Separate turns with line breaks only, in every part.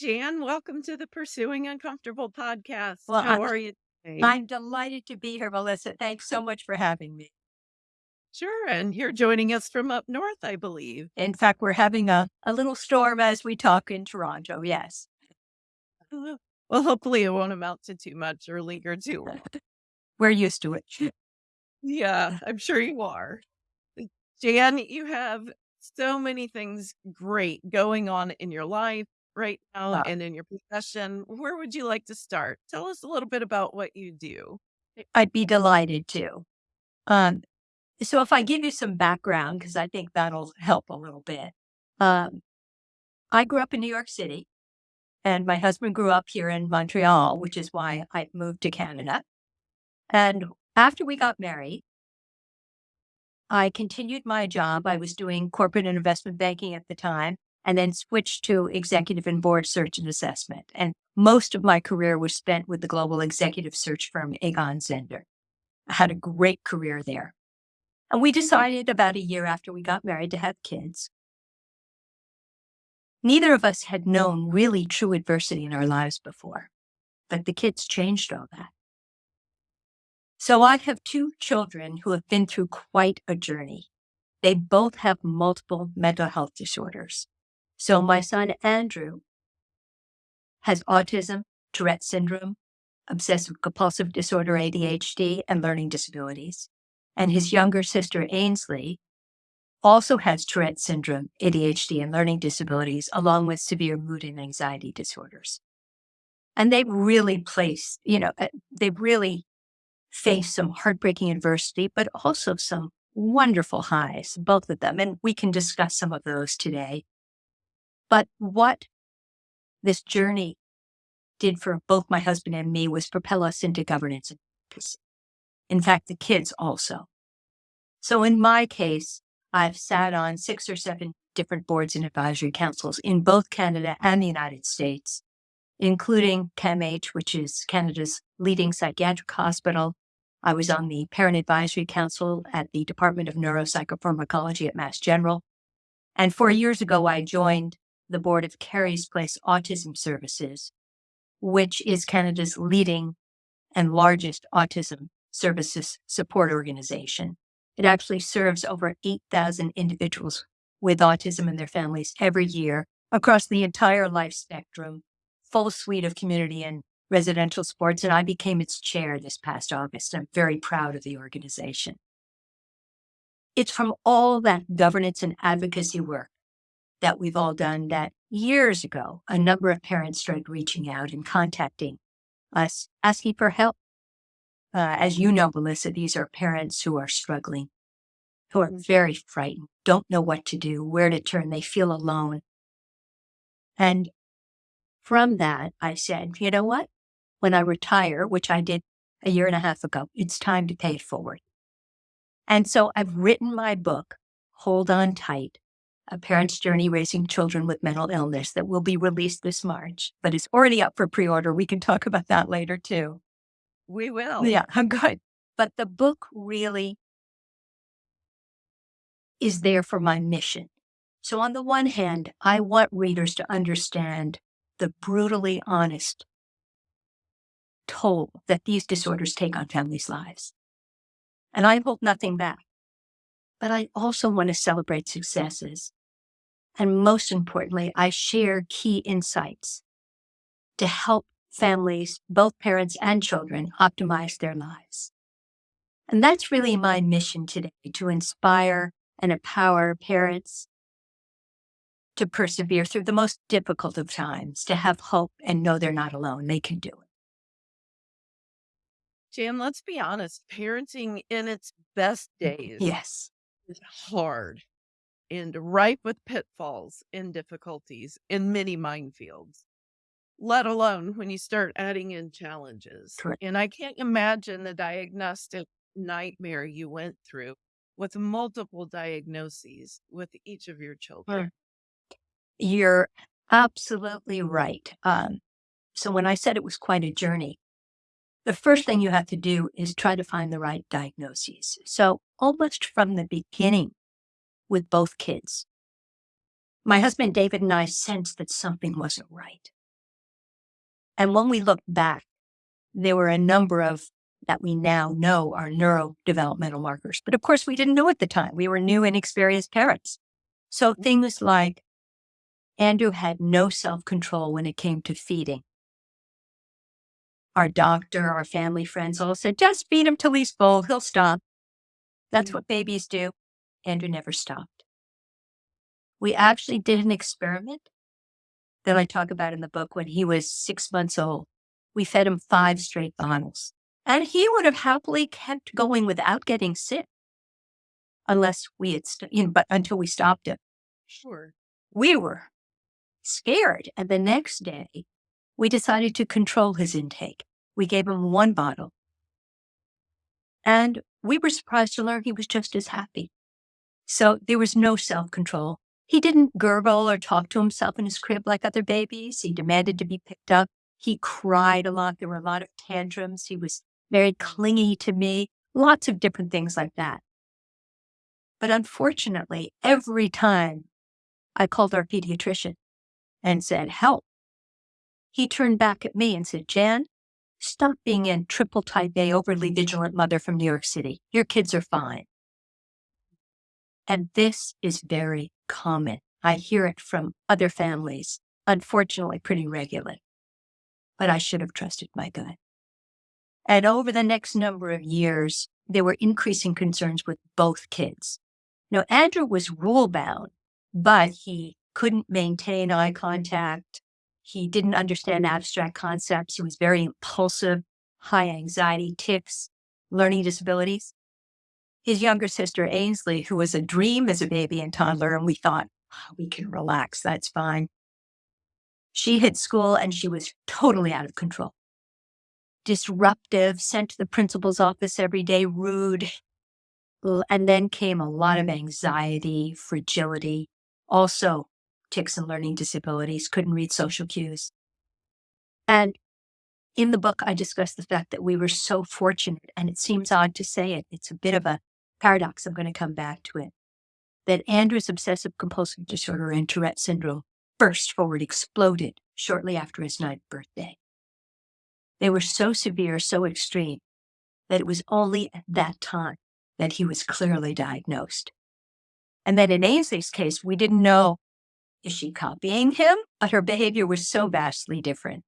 Jan. Welcome to the Pursuing Uncomfortable podcast.
Well,
How
I'm
are you today?
I'm delighted to be here, Melissa. Thanks so much for having me.
Sure. And you're joining us from up north, I believe.
In fact, we're having a, a little storm as we talk in Toronto. Yes.
Well, hopefully it won't amount to too much or linger too long.
We're used to it.
Yeah, I'm sure you are. Jan, you have so many things great going on in your life right now and in your profession. Where would you like to start? Tell us a little bit about what you do.
I'd be delighted to. Um, so if I give you some background, because I think that'll help a little bit. Um, I grew up in New York City, and my husband grew up here in Montreal, which is why I moved to Canada. And after we got married, I continued my job. I was doing corporate and investment banking at the time, and then switched to executive and board search and assessment. And most of my career was spent with the global executive search firm Egon Zehnder. I had a great career there. And we mm-hmm. decided about a year after we got married to have kids. Neither of us had known really true adversity in our lives before, but the kids changed all that. So I have two children who have been through quite a journey. They both have multiple mental health disorders. So my son Andrew has autism, Tourette syndrome, obsessive compulsive disorder, ADHD, and learning disabilities. And his younger sister Ainsley also has Tourette syndrome, ADHD, and learning disabilities, along with severe mood and anxiety disorders. And they've really placed, you know, uh, they've really faced some heartbreaking adversity, but also some wonderful highs, both of them. And we can discuss some of those today. But what this journey did for both my husband and me was propel us into governance. In fact, the kids also. So in my case, I've sat on six or seven different boards and advisory councils in both Canada and the United States, including CAMH, which is Canada's leading psychiatric hospital. I was on the Parent Advisory Council at the Department of Neuropsychopharmacology at Mass General. And four years ago, I joined the board of Kerry's Place Autism Services, which is Canada's leading and largest autism services support organization. It actually serves over 8,000 individuals with autism and their families every year across the entire life spectrum, full suite of community and residential sports. And I became its chair this past August. I'm very proud of the organization. It's from all that governance and advocacy work that we've all done that years ago, a number of parents started reaching out and contacting us, asking for help. Uh, as you know, Melissa, these are parents who are struggling, who are very frightened, don't know what to do, where to turn, they feel alone. And from that, I said, you know what? When I retire, which I did a year and a half ago, it's time to pay it forward. And so I've written my book, Hold On Tight, A Parent's Journey Raising Children with Mental Illness, that will be released this March, but it's already up for pre order. We can talk about that later too.
We will.
Yeah, I'm good. But the book really is there for my mission. So, on the one hand, I want readers to understand the brutally honest toll that these disorders take on families' lives. And I hold nothing back. But I also want to celebrate successes. And most importantly, I share key insights to help families, both parents and children, optimize their lives. And that's really my mission today to inspire and empower parents to persevere through the most difficult of times, to have hope and know they're not alone. They can do it.
Jan, let's be honest. Parenting in its best days
Yes.
is hard and ripe with pitfalls and difficulties and many minefields, let alone when you start adding in challenges.
Correct.
And I can't imagine the diagnostic nightmare you went through with multiple diagnoses with each of your children.
You're absolutely right. Um, so when I said it was quite a journey, the first thing you have to do is try to find the right diagnoses. So almost from the beginning with both kids, my husband David and I sensed that something wasn't right. And when we looked back, there were a number of that we now know are neurodevelopmental markers. But of course, we didn't know at the time. We were new, inexperienced parents. So things like Andrew had no self control when it came to feeding. Our doctor, our family friends all said, just feed him till he's full. He'll stop. That's mm. what babies do. Andrew never stopped. We actually did an experiment that I talk about in the book when he was six months old. We fed him five straight bottles, and he would have happily kept going without getting sick, unless we had, st- you know, but until we stopped him.
Sure.
We were scared, and the next day we decided to control his intake. We gave him one bottle, and we were surprised to learn he was just as happy. So there was no self control. He didn't gurgle or talk to himself in his crib like other babies. He demanded to be picked up. He cried a lot. There were a lot of tantrums. He was very clingy to me, lots of different things like that. But unfortunately, every time I called our pediatrician and said, help, he turned back at me and said, Jan, stop being in triple type A, overly vigilant mother from New York City. Your kids are fine. And this is very common. I hear it from other families, unfortunately, pretty regularly. But I should have trusted my gut. And over the next number of years, there were increasing concerns with both kids. Now, Andrew was rule bound, but he couldn't maintain eye contact. He didn't understand abstract concepts. He was very impulsive, high anxiety, tics, learning disabilities. His younger sister, Ainsley, who was a dream as a baby and toddler, and we thought, oh, we can relax, that's fine. She hit school and she was totally out of control. Disruptive, sent to the principal's office every day, rude. And then came a lot of anxiety, fragility, also tics and learning disabilities, couldn't read social cues. And in the book, I discuss the fact that we were so fortunate, and it seems odd to say it. It's a bit of a paradox. I'm going to come back to it. That Andrew's obsessive compulsive disorder and Tourette syndrome burst forward, exploded shortly after his ninth birthday. They were so severe, so extreme, that it was only at that time that he was clearly diagnosed. And that in Ainsley's case, we didn't know is she copying him? But her behavior was so vastly different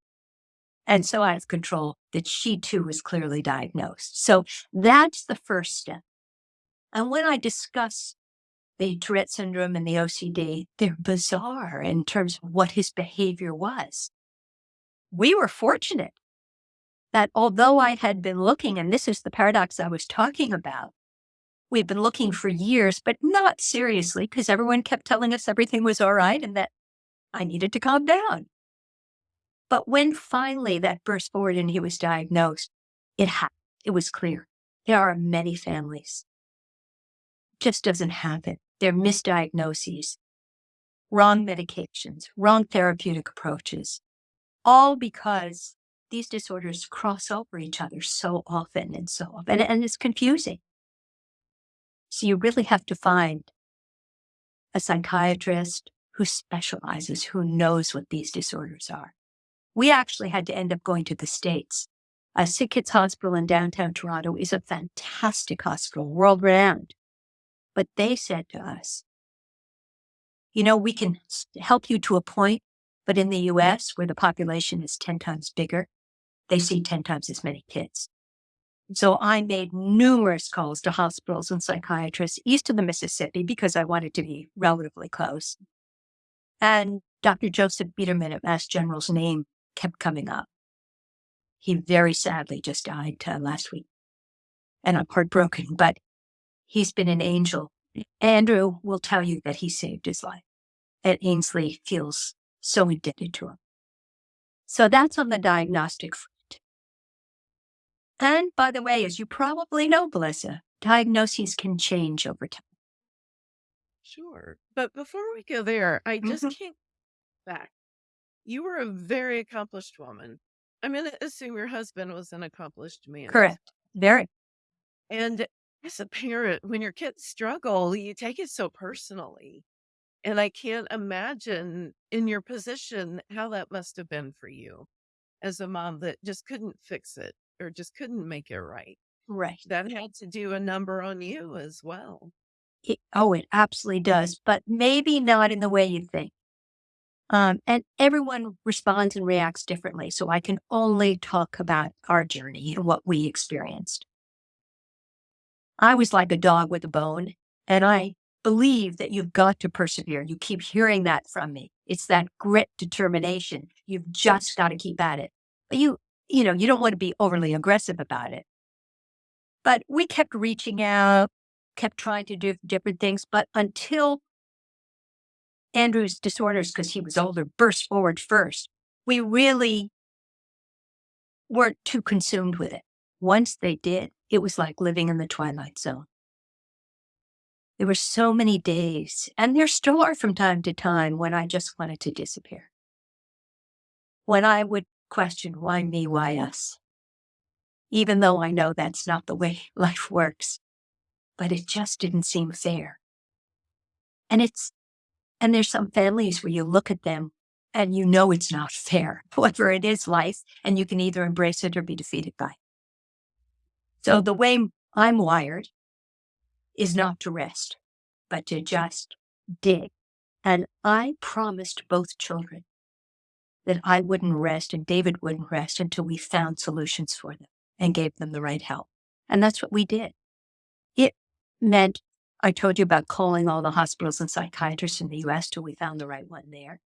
and so out of control that she too was clearly diagnosed. So that's the first step. And when I discuss the Tourette syndrome and the OCD, they're bizarre in terms of what his behavior was. We were fortunate that although I had been looking, and this is the paradox I was talking about, we'd been looking for years, but not seriously, because everyone kept telling us everything was all right and that I needed to calm down. But when finally that burst forward and he was diagnosed, it happened. It was clear. There are many families. Just doesn't happen. They're misdiagnoses, wrong medications, wrong therapeutic approaches, all because these disorders cross over each other so often and so often, and it's confusing. So you really have to find a psychiatrist who specializes, who knows what these disorders are. We actually had to end up going to the States. A Sick Kids Hospital in downtown Toronto is a fantastic hospital, world renowned. But they said to us, you know, we can help you to a point, but in the US, where the population is 10 times bigger, they see 10 times as many kids. So I made numerous calls to hospitals and psychiatrists east of the Mississippi because I wanted to be relatively close. And Dr. Joseph Biederman at Mass General's name kept coming up. He very sadly just died uh, last week. And I'm heartbroken, but he's been an angel. Andrew will tell you that he saved his life. And Ainsley feels so indebted to him. So that's on the diagnostic front. and by the way, as you probably know, Melissa, diagnoses can change over time.
Sure. But before we go there, I just
Mhm.
can't back. You were a very accomplished woman. I'm going to assume your husband was an accomplished man.
Correct. Very.
And as a parent, when your kids struggle, you take it so personally. And I can't imagine in your position how that must have been for you as a mom that just couldn't fix it or just couldn't make it right.
Right.
That had to do a number on you as well.
It, oh, it absolutely does, but maybe not in the way you think. Um, and everyone responds and reacts differently. So I can only talk about our journey and what we experienced. I was like a dog with a bone, and I believe that you've got to persevere. You keep hearing that from me. It's that grit determination. You've just got to keep at it. But you, you know, you don't want to be overly aggressive about it. But we kept reaching out, kept trying to do different things. But until Andrew's disorders, because he was older, burst forward first, we really weren't too consumed with it. Once they did, it was like living in the twilight zone. There were so many days, and there still are from time to time, when I just wanted to disappear. When I would question, why me, why us? Even though I know that's not the way life works, but it just didn't seem fair. And it's, and there's some families where you look at them and you know it's not fair. whatever it is life, and you can either embrace it or be defeated by it. So the way I'm wired is not to rest, but to just dig. And I promised both children that I wouldn't rest and David wouldn't rest until we found solutions for them and gave them the right help. And that's what we did. It meant I told you about calling all the hospitals and psychiatrists in the US till we found the right one there.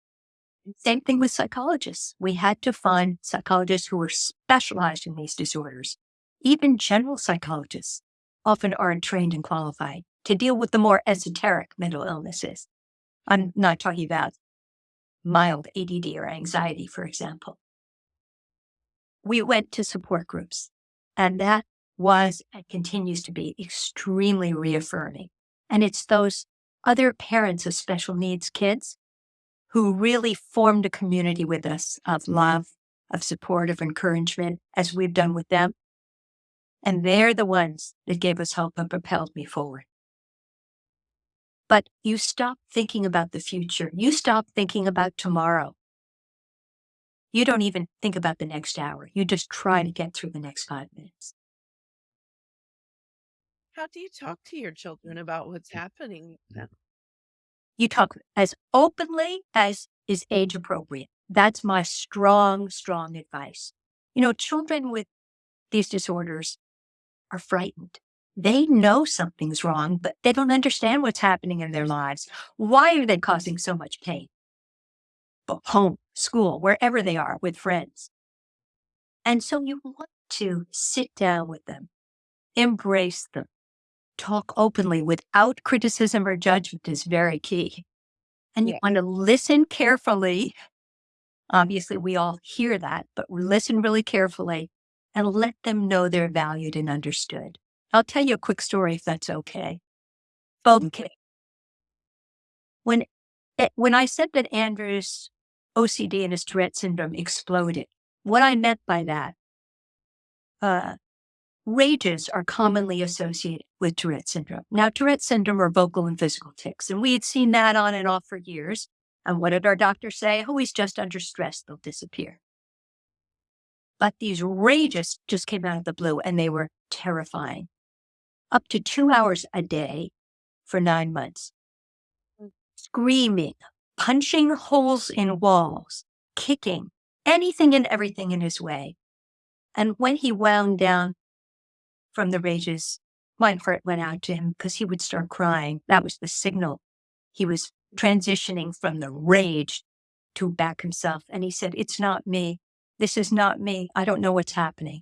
Same thing with psychologists. We had to find psychologists who were specialized in these disorders. Even general psychologists often aren't trained and qualified to deal with the more esoteric mental illnesses. I'm not talking about mild ADD or anxiety, for example. We went to support groups, and that was and continues to be extremely reaffirming. And it's those other parents of special needs kids who really formed a community with us of love, of support, of encouragement, as we've done with them. And they're the ones that gave us hope and propelled me forward. But you stop thinking about the future. You stop thinking about tomorrow. You don't even think about the next hour. You just try to get through the next five minutes.
How do you talk to your children about what's mm. happening?
You talk as openly as is age appropriate. That's my strong, strong advice. You know, children with these disorders are frightened. They know something's wrong, but they don't understand what's happening in their lives. Why are they causing so much pain? But home, school, wherever they are with friends. And so you want to sit down with them, embrace them, talk openly without criticism or judgment is very key. And you
Yeah.
want to listen carefully. Obviously, we all hear that, but listen really carefully and let them know they're valued and understood. I'll tell you a quick story if that's okay. Okay. When, eh, when I said that Andrew's OCD and his Tourette syndrome exploded, what I meant by that, uh, rages are commonly associated with Tourette syndrome. Now, Tourette syndrome are vocal and physical tics, and we had seen that on and off for years. And what did our doctor say? Oh, he's just under stress, they'll disappear. But these rages just came out of the blue and they were terrifying. Up to two hours a day for nine months. Mm. Screaming, punching holes in walls, kicking, anything and everything in his way. And when he wound down from the rages, my heart went out to him because he would start crying. That was the signal. He was transitioning from the rage to back himself. And he said, It's not me. This is not me. I don't know what's happening.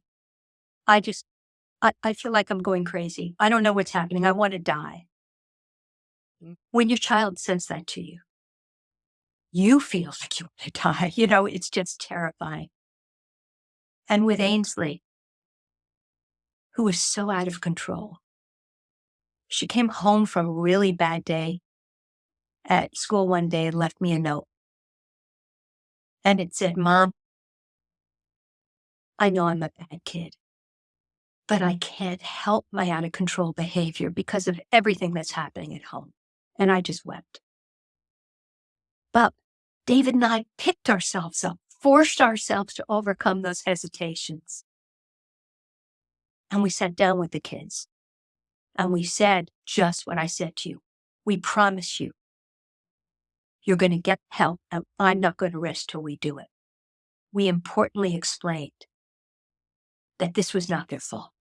I just, I, I feel like I'm going crazy. I don't know what's happening. I want to die.
Mm.
When your child says that to you, you feel like you want to die. You know, it's just terrifying. And with Ainsley, who was so out of control, she came home from a really bad day at school one day and left me a note. And it said, Mom, I know I'm a bad kid, but I can't help my out of control behavior because of everything that's happening at home. And I just wept. But David and I picked ourselves up, forced ourselves to overcome those hesitations. And we sat down with the kids and we said just what I said to you. We promise you, you're going to get help and I'm not going to rest till we do it. We importantly explained that this was not their fault.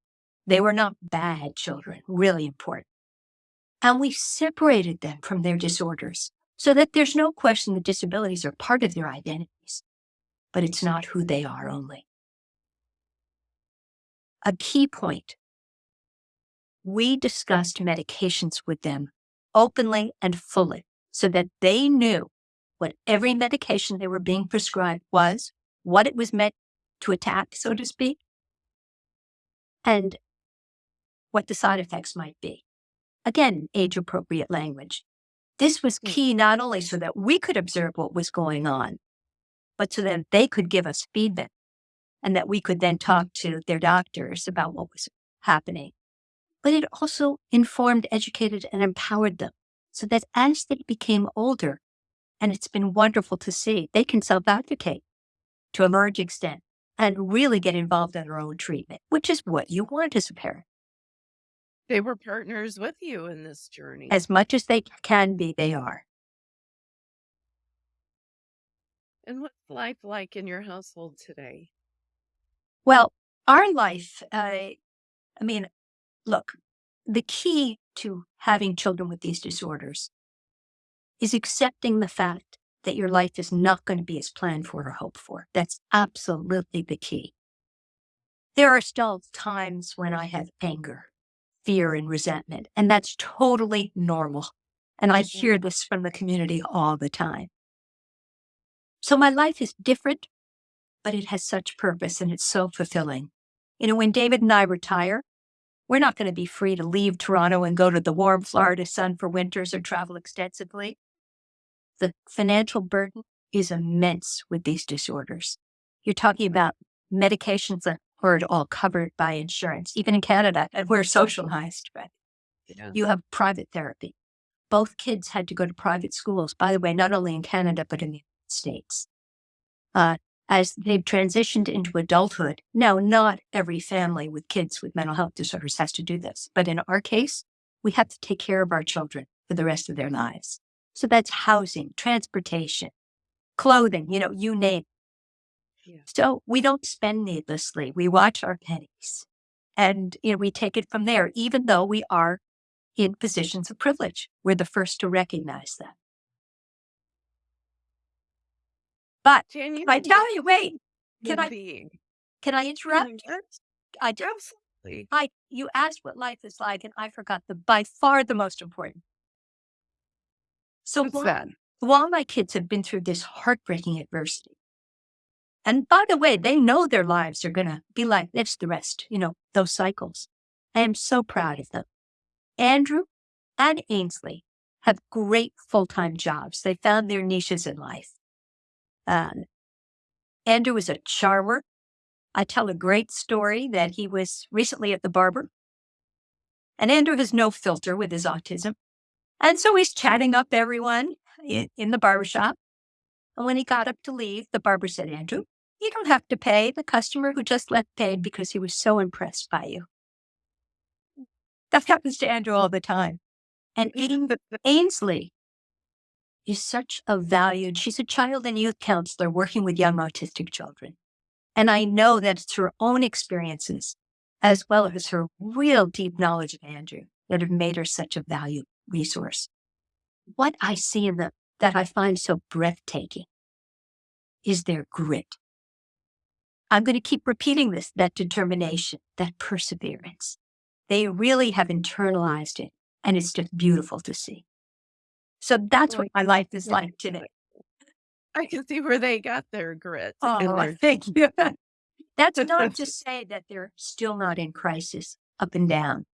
They mm. were not bad children, really important. And we separated them from their disorders so that there's no question that disabilities are part of their identities, but it's not who they are only. A key point we discussed medications with them openly and fully so that they knew what every medication they were being prescribed was, what it was meant to attack, so to speak, and what the side effects might be. Again, age appropriate language. This was hmm. key not only so that we could observe what was going on, but so that they could give us feedback and that we could then talk to their doctors about what was happening. But it also informed, educated, and empowered them so that as they became older, and it's been wonderful to see, they can self advocate to a large extent and really get involved in their own treatment, which is what you want as a parent.
They were partners with you in this journey.
As much as they can be, they are.
And what's life like in your household today?
Well, our life, uh, I mean, look, the key to having children with these disorders is accepting the fact that your life is not going to be as planned for or hoped for. That's absolutely the key. There are still times when I have anger, fear, and resentment, and that's totally normal. And I mm-hmm. hear this from the community all the time. So my life is different, but it has such purpose and it's so fulfilling. You know, when David and I retire, we're not going to be free to leave Toronto and go to the warm Florida sun for winters or travel extensively. The financial burden is immense with these disorders. You're talking about medications that aren't all covered by insurance, even in Canada, and we're socialized, right? Yeah. You have private therapy. Both kids had to go to private schools, by the way, not only in Canada, but in the United States. Uh, as they've transitioned into adulthood. Now, not every family with kids with mental health disorders has to do this, but in our case, we have to take care of our children for the rest of their lives. So that's housing, transportation, clothing, you know, you name. Yeah. So we don't spend needlessly. We watch our pennies and you know, we take it from there, even though we are in positions of privilege. We're the first to recognize that. But can I tell you, wait, can I being. can I interrupt? I Absolutely. I you asked what life is like, and I forgot the by far the most important. So
What's while, that?
while my kids have been through this heartbreaking adversity, and by the way, they know their lives are gonna be like this the rest, you know, those cycles. I am so proud of them. Andrew and Ainsley have great full-time jobs. They found their niches in life. Um, Andrew was a charmer. I tell a great story that he was recently at the barber. And Andrew has no filter with his autism. And so he's chatting up everyone in, in the barbershop. And when he got up to leave, the barber said, Andrew, you don't have to pay. The customer who just left paid because he was so impressed by you. That happens to Andrew all the time. And Ainsley is such a valued, she's a child and youth counselor working with young autistic children. And I know that it's her own experiences, as well as her real deep knowledge of Andrew, that have made her such a valued resource. What I see in them that I find so breathtaking is their grit. I'm going to keep repeating this, that determination, that perseverance. They really have internalized it, and it's just beautiful to see. So that's what my life is like today.
I can see where they got their grit.
Oh, their- thank you. That's not to say that they're still not in crisis up and down.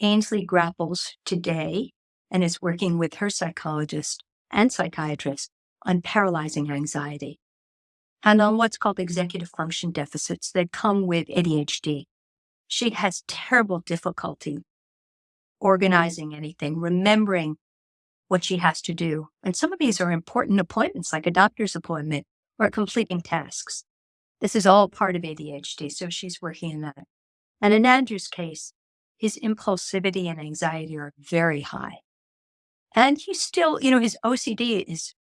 Ainsley grapples today and is working with her psychologist and psychiatrist on paralyzing anxiety and on what's called executive function deficits that come with ADHD. She has terrible difficulty organizing anything, remembering what she has to do. And some of these are important appointments, like a doctor's appointment or completing tasks. This is all part of ADHD, so she's working in that. And in Andrew's case, his impulsivity and anxiety are very high. And he's still, you know, his OCD is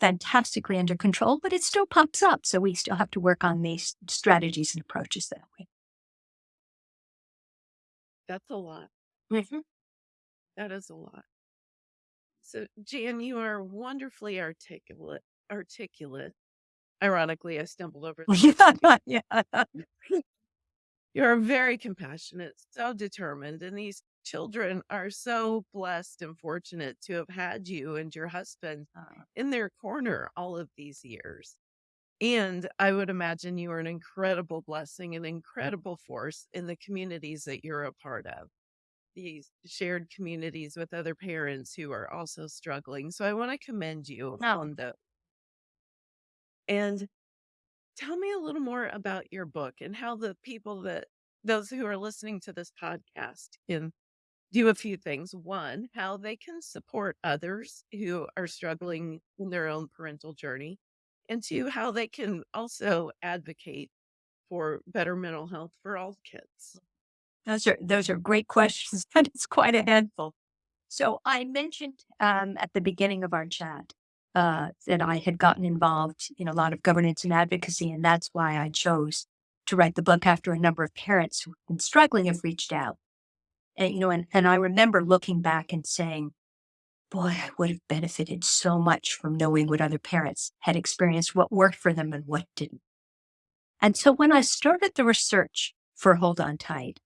fantastically under control, but it still pops up. So we still have to work on these strategies and approaches that way.
That's a lot.
Mm-hmm.
That is a lot. So, Jan, you are wonderfully articulate. Articulate. Ironically, I stumbled over.
yeah, yeah.
You're very compassionate, so determined, and these children are so blessed and fortunate to have had you and your husband
Uh,
in their corner all of these years. And I would imagine you are an incredible blessing, an incredible force in the communities that you're a part of, these shared communities with other parents who are also struggling. So I want to commend you
No.
on the and tell me a little more about your book and how the people that those who are listening to this podcast can do a few things. One, how they can support others who are struggling in their own parental journey. And two, how they can also advocate for better mental health for all kids.
Those are those are great questions, and it's quite a handful. So I mentioned um, at the beginning of our chat uh, that I had gotten involved in a lot of governance and advocacy, and that's why I chose to write the book after a number of parents who've been struggling have reached out. And you know, and, and I remember looking back and saying, boy, I would have benefited so much from knowing what other parents had experienced, what worked for them and what didn't. And so when I started the research for Hold On Tight,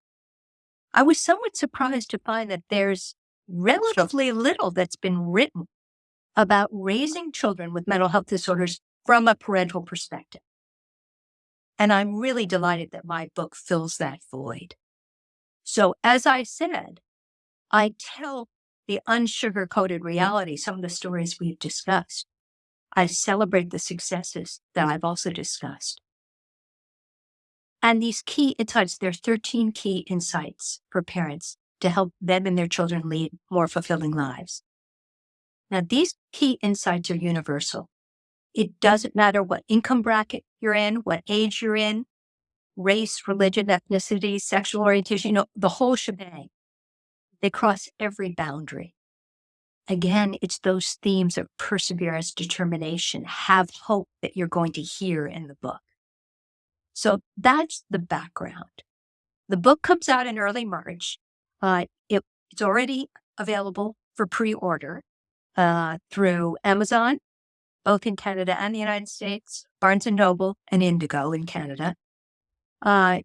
I was somewhat surprised to find that there's relatively little that's been written about raising children with mental health disorders from a parental perspective. And I'm really delighted that my book fills that void. So, as I said, I tell the unsugar coated mm-hmm. reality, some of the stories we've discussed. I celebrate the successes that I've also discussed. And these key insights, there are 13 key insights for parents to help them and their children lead more fulfilling lives. Now, these key insights are universal. It doesn't matter what income bracket you're in, what age you're in, race, religion, ethnicity, sexual orientation, you know, the whole shebang. They cross every boundary. Again, it's those themes of perseverance, determination, have hope that you're going to hear in the book. So that's the background. The book comes out in early March. Uh, it, it's already available for pre order uh, through Amazon, both in Canada and the United States, Barnes and Noble, and Indigo in Canada. Uh,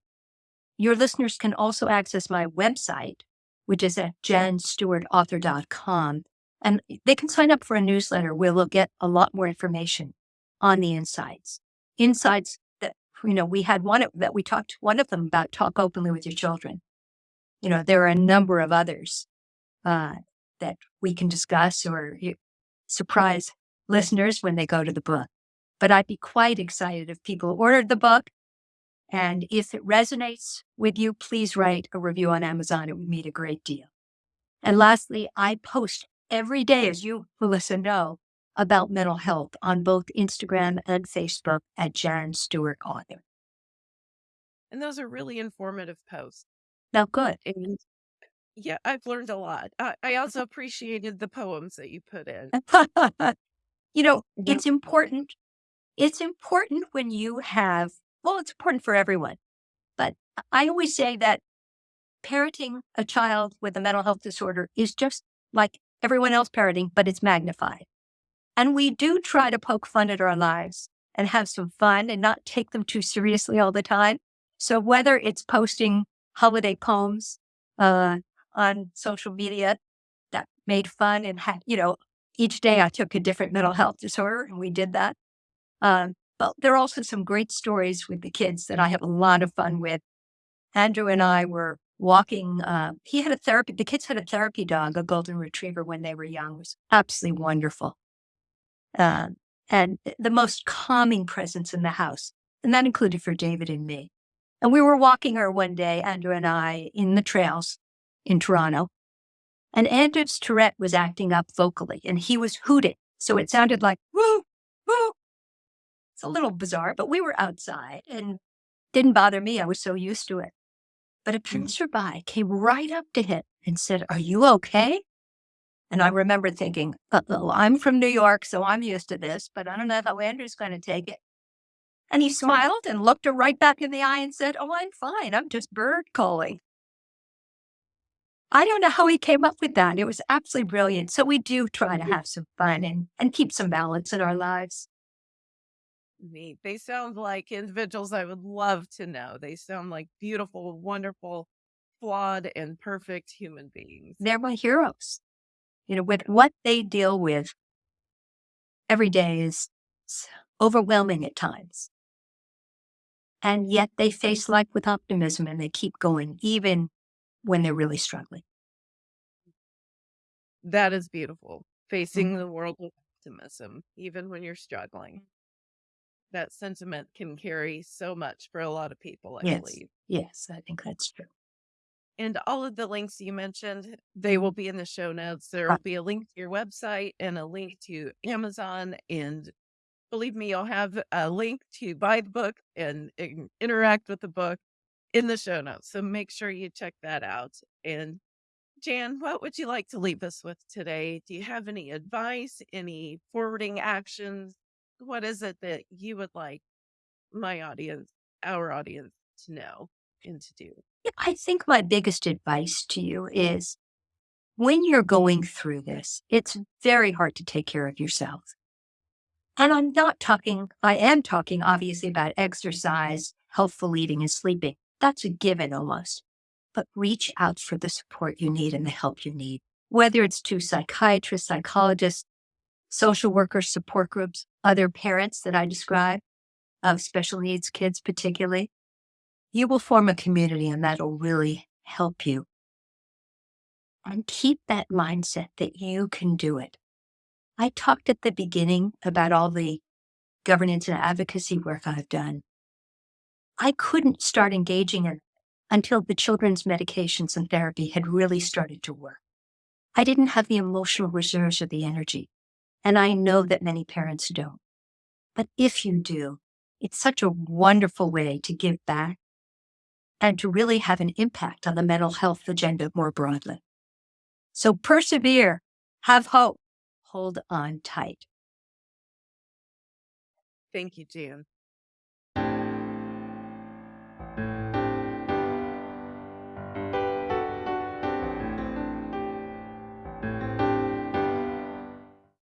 your listeners can also access my website, which is at janstewartauthor.com. And they can sign up for a newsletter where we'll get a lot more information on the insights. Insights that, you know, we had one that we talked, one of them about talk openly with your children. You know, there are a number of others uh, that we can discuss or surprise listeners when they go to the book. But I'd be quite excited if people ordered the book. And if it resonates with you, please write a review on Amazon. It would mean a great deal. And lastly, I post every day, as you, Melissa, know, about mental health on both Instagram and Facebook at Jan Stewart Author.
And those are really informative posts.
Now, good.
And yeah, I've learned a lot. I, I also appreciated the poems that you put in.
you know, it's important. It's important when you have, well, it's important for everyone. But I always say that parenting a child with a mental health disorder is just like everyone else parenting, but it's magnified. And we do try to poke fun at our lives and have some fun and not take them too seriously all the time. So whether it's posting holiday poems uh, on social media that made fun and had, you know, each day I took a different mental health disorder and we did that. Um, but there are also some great stories with the kids that I have a lot of fun with. Andrew and I were walking. Uh, he had a therapy, the kids had a therapy dog, a golden retriever when they were young. It was absolutely wonderful. Uh, and the most calming presence in the house. And that included for David and me. And we were walking her one day, Andrew and I, in the trails in Toronto. And Andrew's Tourette was acting up vocally and he was hooting. So it sounded like, woo. It's a little bizarre, but we were outside and didn't bother me. I was so used to it. But a mm-hmm. passerby came right up to him and said, Are you okay? And I remember thinking, oh, I'm from New York, so I'm used to this, but I don't know how Andrew's going to take it. And he smiled and looked her right back in the eye and said, Oh, I'm fine. I'm just bird calling. I don't know how he came up with that. It was absolutely brilliant. So we do try to mm-hmm. have some fun and, and keep some balance in our lives.
Neat. They sound like individuals I would love to know. They sound like beautiful, wonderful, flawed, and perfect human beings.
They're my heroes. You know, with what they deal with every day is overwhelming at times. And yet they face life with optimism and they keep going, even when they're really struggling.
That is beautiful. Facing mm-hmm. the world with optimism, even when you're struggling. That sentiment can carry so much for a lot of people, I
yes.
believe.
Yes, I think that's true.
And all of the links you mentioned, they will be in the show notes. There uh will be a link to your website and a link to Amazon. And believe me, you'll have a link to buy the book and, and interact with the book in the show notes. So make sure you check that out. And Jan, what would you like to leave us with today? Do you have any advice, any forwarding actions? What is it that you would like my audience, our audience to know and to do?
I think my biggest advice to you is when you're going through this, it's very hard to take care of yourself. And I'm not talking, I am talking obviously about exercise, healthful eating, and sleeping. That's a given almost. But reach out for the support you need and the help you need, whether it's to psychiatrists, psychologists, social workers, support groups, other parents that I describe of special needs kids, particularly. You will form a community and that'll really help you. And keep that mindset that you can do it. I talked at the beginning about all the governance and advocacy work I've done. I couldn't start engaging in until the children's medications and therapy had really started to work. I didn't have the emotional reserves or the energy, and I know that many parents don't. But if you do, it's such a wonderful way to give back and to really have an impact on the mental health agenda more broadly. So persevere, have hope, hold on tight.
Thank you, Jan.